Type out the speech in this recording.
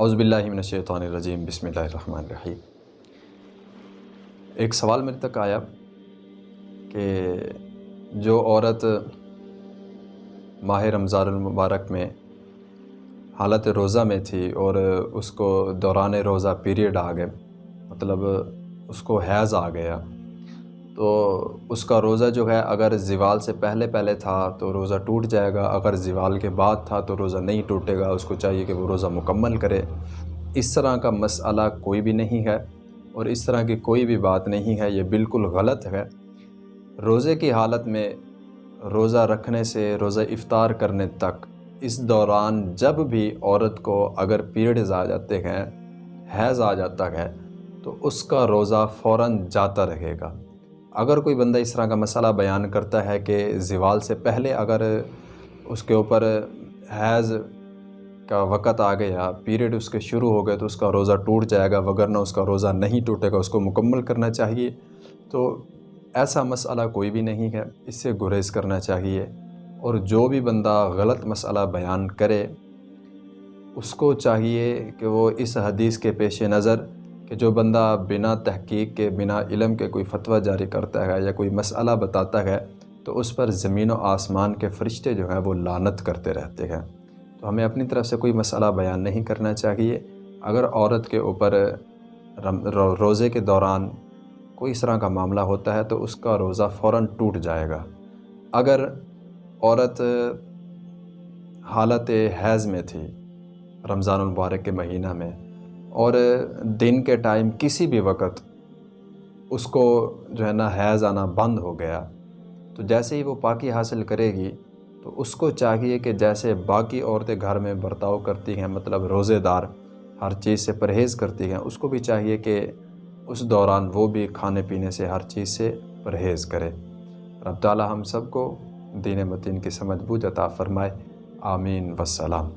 اعوذ باللہ من الشیطان الرجیم، بسم اللہ الرحمن الرحیم۔ ایک سوال میرے تک آیا کہ جو عورت ماہ رمضان المبارک میں حالت روزہ میں تھی اور اس کو دوران روزہ پیریڈ آ گئے مطلب اس کو حیض آ گیا تو اس کا روزہ جو ہے، اگر زوال سے پہلے پہلے تھا تو روزہ ٹوٹ جائے گا، اگر زوال کے بعد تھا تو روزہ نہیں ٹوٹے گا، اس کو چاہیے کہ وہ روزہ مکمل کرے۔ اس طرح کا مسئلہ کوئی بھی نہیں ہے اور اس طرح کی کوئی بھی بات نہیں ہے، یہ بالکل غلط ہے۔ روزے کی حالت میں روزہ رکھنے سے، روزہ افطار کرنے تک، اس دوران جب بھی عورت کو اگر پیریڈز آ جاتے ہیں، حیض آ جاتا ہے، تو اس کا روزہ فوراً جاتا رہے گا۔ اگر کوئی بندہ اس طرح کا مسئلہ بیان کرتا ہے کہ زوال سے پہلے اگر اس کے اوپر حیض کا وقت آ گیا پیریڈ اس کے شروع ہو گئے تو اس کا روزہ ٹوٹ جائے گا، وگرنہ اس کا روزہ نہیں ٹوٹے گا، اس کو مکمل کرنا چاہیے۔ تو ایسا مسئلہ کوئی بھی نہیں ہے، اس سے گریز کرنا چاہیے۔ اور جو بھی بندہ غلط مسئلہ بیان کرے، اس کو چاہیے کہ وہ اس حدیث کے پیش نظر کہ جو بندہ بنا تحقیق کے، بنا علم کے کوئی فتویٰ جاری کرتا ہے یا کوئی مسئلہ بتاتا ہے، تو اس پر زمین و آسمان کے فرشتے جو ہیں وہ لانت کرتے رہتے ہیں۔ تو ہمیں اپنی طرف سے کوئی مسئلہ بیان نہیں کرنا چاہیے۔ اگر عورت کے اوپر روزے کے دوران کوئی اس طرح کا معاملہ ہوتا ہے تو اس کا روزہ فوراً ٹوٹ جائے گا۔ اگر عورت حالت حیض میں تھی رمضان المبارک کے مہینہ میں اور دن کے ٹائم کسی بھی وقت اس کو جو ہے نا حیض آنا بند ہو گیا، تو جیسے ہی وہ پاکی حاصل کرے گی، تو اس کو چاہیے کہ جیسے باقی عورتیں گھر میں برتاؤ کرتی ہیں مطلب روزے دار ہر چیز سے پرہیز کرتی ہیں، اس کو بھی چاہیے کہ اس دوران وہ بھی کھانے پینے سے ہر چیز سے پرہیز کرے۔ رب تعالی ہم سب کو دین متین کی سمجھ بوجھ عطا فرمائے۔ آمین۔ وسلام